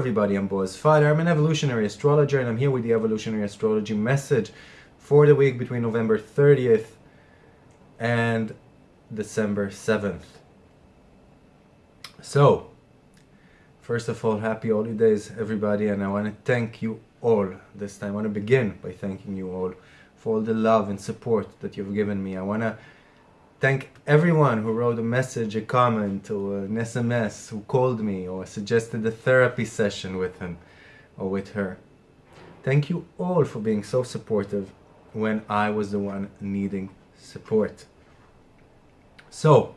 everybody, I'm Boaz Father. I'm an evolutionary astrologer and I'm here with the evolutionary astrology message for the week between November 30th and December 7th. So, first of all, happy holidays, everybody, and I want to thank you all this time. I want to begin by thanking you all for all the love and support that you've given me. I want to thank everyone who wrote a message, a comment, or an SMS, who called me or suggested a therapy session with him or with her. Thank you all for being so supportive when I was the one needing support. So,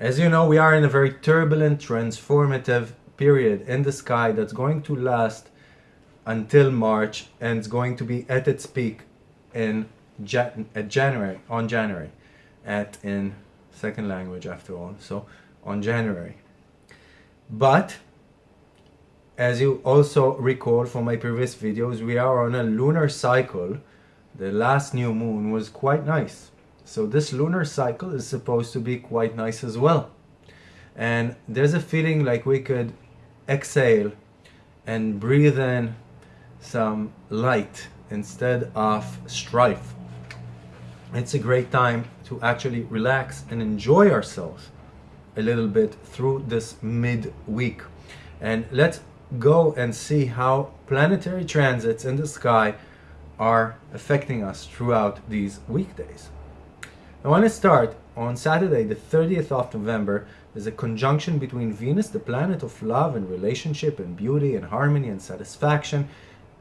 as you know, we are in a very turbulent, transformative period in the sky that's going to last until March and it's going to be at its peak in Jan at January, on January at in second language after all so on January. But as you also recall from my previous videos we are on a lunar cycle. The last new moon was quite nice. So this lunar cycle is supposed to be quite nice as well. And there's a feeling like we could exhale and breathe in some light instead of strife. It's a great time to actually relax and enjoy ourselves a little bit through this mid-week. And let's go and see how planetary transits in the sky are affecting us throughout these weekdays. I want to start on Saturday, the 30th of November. There's a conjunction between Venus, the planet of love and relationship and beauty and harmony and satisfaction,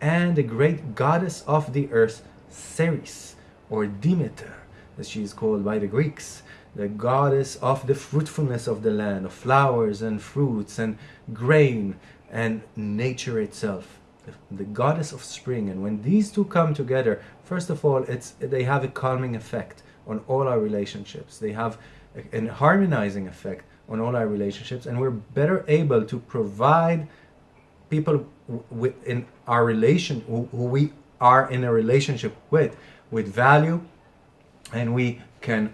and the great goddess of the earth, Ceres or Demeter, as she is called by the Greeks, the goddess of the fruitfulness of the land, of flowers and fruits and grain and nature itself, the goddess of spring. And when these two come together, first of all, it's they have a calming effect on all our relationships. They have a, a harmonizing effect on all our relationships, and we're better able to provide people in our relation who we are in a relationship with with value and we can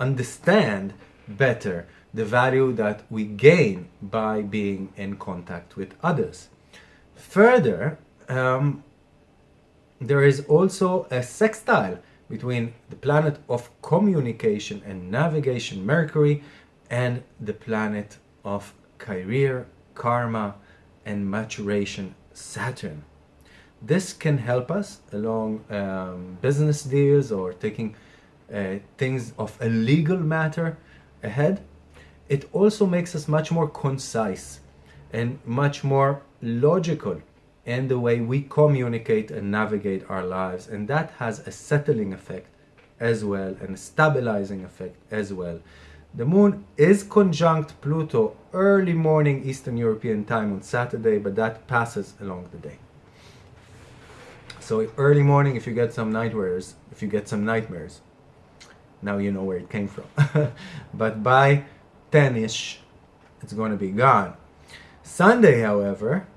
understand better the value that we gain by being in contact with others. Further, um, there is also a sextile between the planet of communication and navigation, Mercury, and the planet of career, karma, and maturation, Saturn. This can help us along um, business deals or taking uh, things of a legal matter ahead. It also makes us much more concise and much more logical in the way we communicate and navigate our lives. And that has a settling effect as well and a stabilizing effect as well. The moon is conjunct Pluto early morning Eastern European time on Saturday, but that passes along the day. So early morning, if you get some nightmares, if you get some nightmares, now you know where it came from. but by 10ish, it's going to be gone. Sunday, however,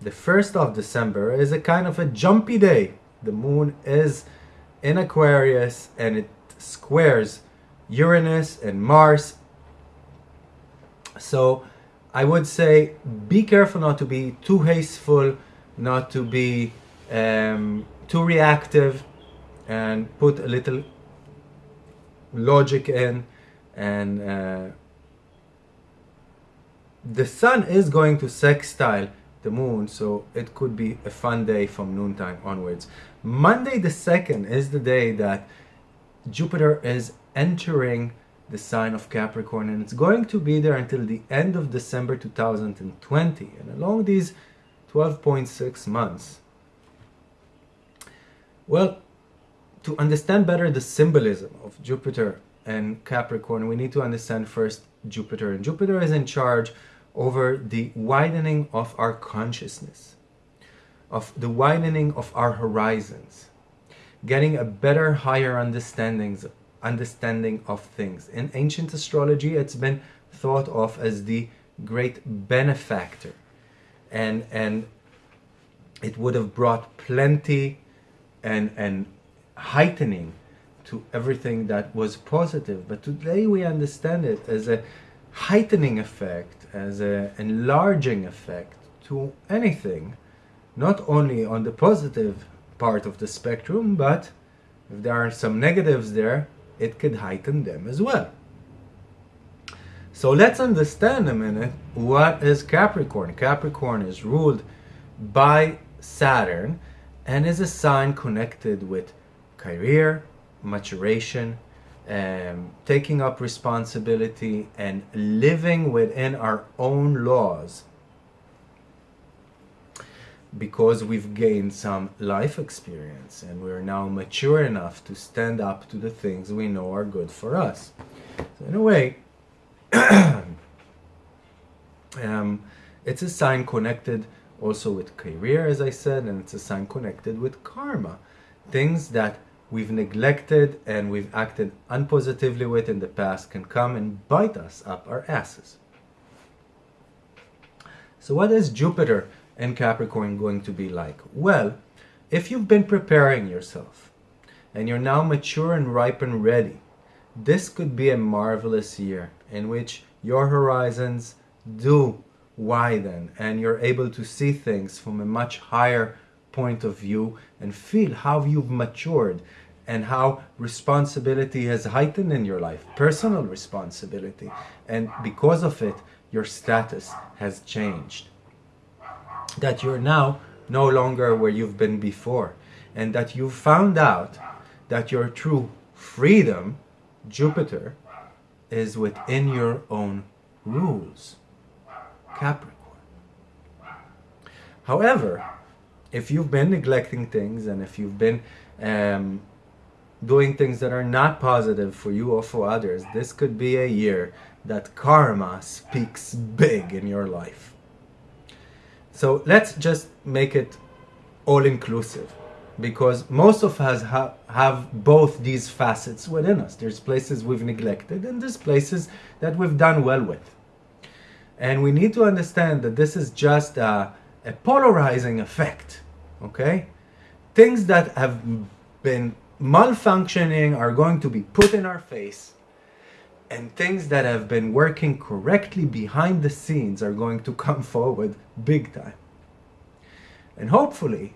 the 1st of December is a kind of a jumpy day. The moon is in Aquarius and it squares Uranus and Mars. So I would say be careful not to be too hasteful, not to be um, too reactive and put a little logic in and uh, the sun is going to sextile the moon so it could be a fun day from noontime onwards. Monday the 2nd is the day that jupiter is entering the sign of capricorn and it's going to be there until the end of december 2020 and along these 12.6 months well, to understand better the symbolism of Jupiter and Capricorn, we need to understand first Jupiter. And Jupiter is in charge over the widening of our consciousness, of the widening of our horizons, getting a better, higher understandings, understanding of things. In ancient astrology, it's been thought of as the great benefactor. And, and it would have brought plenty and and heightening to everything that was positive but today we understand it as a heightening effect as an enlarging effect to anything, not only on the positive part of the spectrum, but if there are some negatives there, it could heighten them as well. So let's understand a minute what is Capricorn. Capricorn is ruled by Saturn and is a sign connected with career, maturation, um, taking up responsibility, and living within our own laws because we've gained some life experience and we're now mature enough to stand up to the things we know are good for us. So in a way, um, it's a sign connected also with career, as I said, and it's a sign connected with karma. Things that we've neglected and we've acted unpositively with in the past can come and bite us up our asses. So what is Jupiter in Capricorn going to be like? Well, if you've been preparing yourself and you're now mature and ripe and ready, this could be a marvelous year in which your horizons do widen and you're able to see things from a much higher point of view and feel how you've matured and how responsibility has heightened in your life, personal responsibility. And because of it, your status has changed. That you're now no longer where you've been before. And that you found out that your true freedom, Jupiter, is within your own rules, Capricorn. However, if you've been neglecting things and if you've been um, doing things that are not positive for you or for others, this could be a year that karma speaks big in your life. So let's just make it all inclusive because most of us ha have both these facets within us. There's places we've neglected and there's places that we've done well with. And we need to understand that this is just a, a polarizing effect, okay? Things that have been malfunctioning are going to be put in our face and things that have been working correctly behind the scenes are going to come forward big time. And hopefully,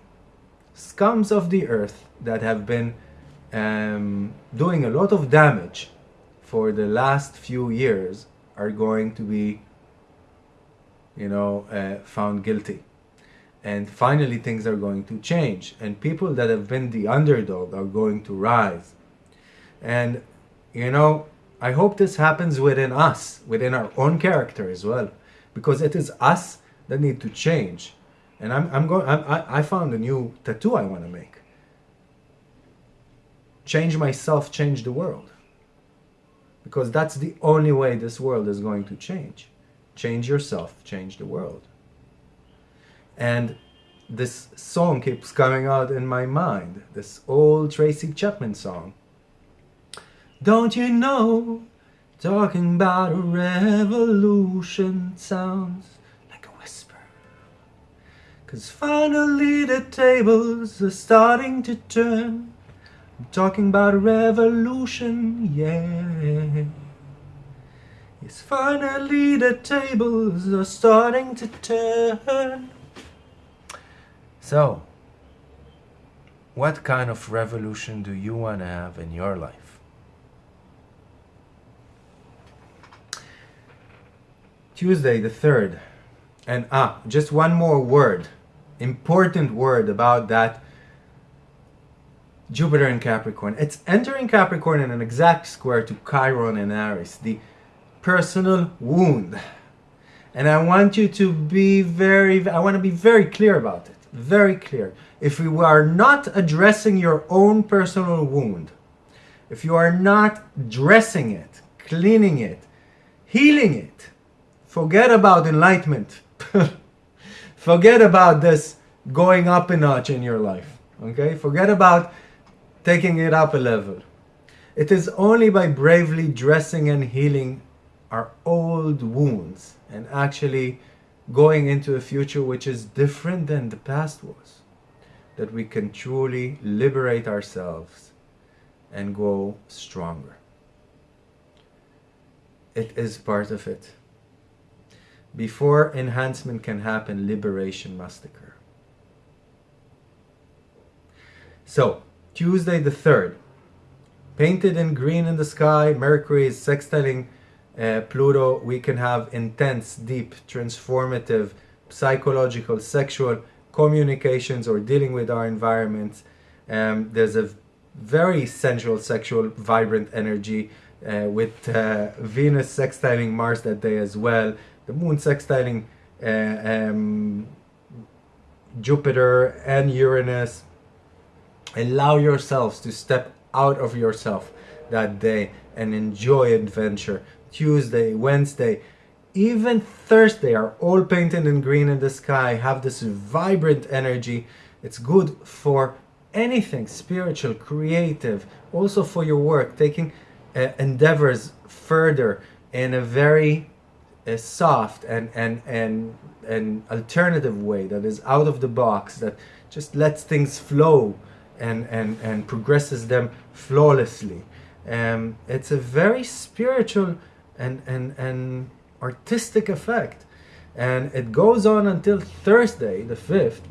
scums of the earth that have been um, doing a lot of damage for the last few years are going to be, you know, uh, found guilty. And finally, things are going to change. And people that have been the underdog are going to rise. And, you know, I hope this happens within us, within our own character as well, because it is us that need to change. And I'm, I'm going, I, I found a new tattoo I want to make. Change myself, change the world. Because that's the only way this world is going to change. Change yourself, change the world. And this song keeps coming out in my mind, this old Tracy Chapman song. Don't you know, talking about a revolution sounds like a whisper. Cause finally the tables are starting to turn. I'm talking about a revolution, yeah. Yes, finally the tables are starting to turn. So, what kind of revolution do you want to have in your life? Tuesday the 3rd. And ah, just one more word, important word about that Jupiter in Capricorn. It's entering Capricorn in an exact square to Chiron and Aries, the personal wound. And I want you to be very, I want to be very clear about it. Very clear. If you are not addressing your own personal wound, if you are not dressing it, cleaning it, healing it, Forget about enlightenment. Forget about this going up a notch in your life. Okay? Forget about taking it up a level. It is only by bravely dressing and healing our old wounds and actually going into a future which is different than the past was that we can truly liberate ourselves and grow stronger. It is part of it. Before enhancement can happen, liberation must occur. So, Tuesday the 3rd, painted in green in the sky, Mercury is sextiling uh, Pluto. We can have intense, deep, transformative, psychological, sexual communications or dealing with our environments. Um, there's a very sensual, sexual, vibrant energy uh, with uh, Venus sextiling Mars that day as well. The Moon sextiling uh, um, Jupiter and Uranus allow yourselves to step out of yourself that day and enjoy adventure. Tuesday, Wednesday, even Thursday are all painted in green in the sky, have this vibrant energy. It's good for anything spiritual, creative, also for your work, taking uh, endeavors further in a very uh, soft and, and, and, and alternative way that is out of the box, that just lets things flow and, and, and progresses them flawlessly. Um, it's a very spiritual and, and, and artistic effect. And it goes on until Thursday, the 5th.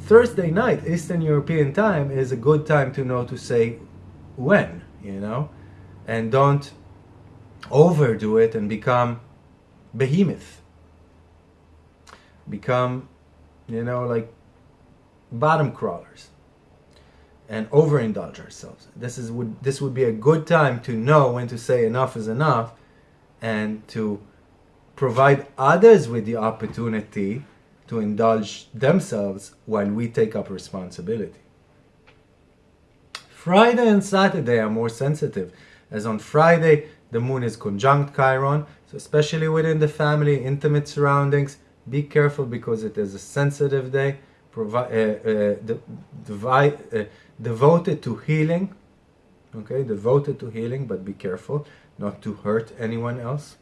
Thursday night, Eastern European time, is a good time to know to say when, you know? And don't overdo it and become behemoth. Become, you know, like bottom crawlers and overindulge ourselves. This is would this would be a good time to know when to say enough is enough and to provide others with the opportunity to indulge themselves while we take up responsibility. Friday and Saturday are more sensitive, as on Friday the moon is conjunct Chiron, so especially within the family, intimate surroundings, be careful because it is a sensitive day, uh, uh, uh, devoted to healing, okay, devoted to healing, but be careful not to hurt anyone else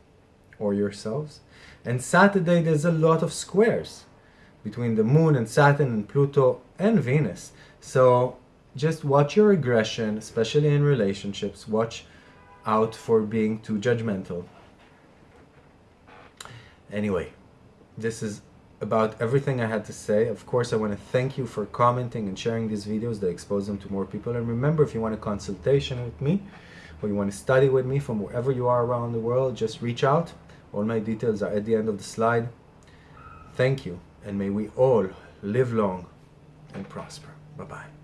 or yourselves. And Saturday, there's a lot of squares between the moon and Saturn and Pluto and Venus. So just watch your aggression, especially in relationships. Watch out for being too judgmental. Anyway, this is about everything I had to say. Of course, I want to thank you for commenting and sharing these videos that expose them to more people. And remember, if you want a consultation with me or you want to study with me from wherever you are around the world, just reach out. All my details are at the end of the slide. Thank you, and may we all live long and prosper. Bye-bye.